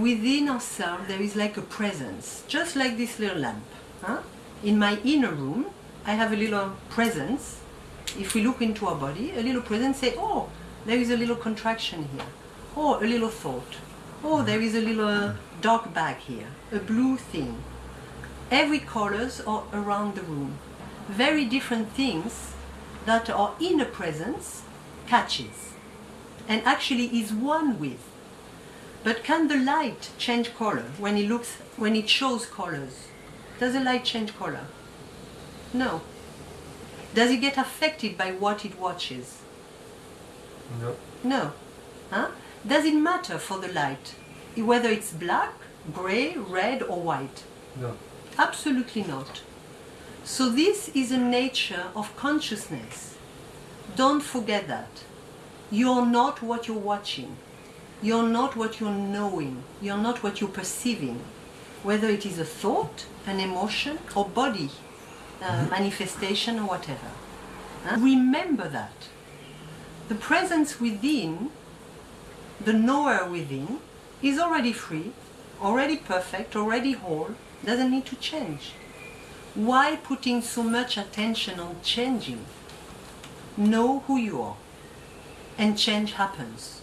Within ourselves there is like a presence, just like this little lamp. Huh? In my inner room, I have a little presence. If we look into our body, a little presence say, oh, there is a little contraction here. Oh, a little thought. Oh, there is a little uh, dark bag here, a blue thing. Every colors are around the room. Very different things that our inner presence catches and actually is one with. But can the light change color when it looks when it shows colors? Does the light change color? No. Does it get affected by what it watches? No. No. Huh? Does it matter for the light whether it's black, gray, red or white? No. Absolutely not. So this is a nature of consciousness. Don't forget that. You're not what you're watching. You're not what you're knowing. You're not what you're perceiving. Whether it is a thought, an emotion, or body uh, manifestation or whatever. Huh? Remember that. The presence within, the knower within, is already free, already perfect, already whole, doesn't need to change. Why putting so much attention on changing? Know who you are, and change happens.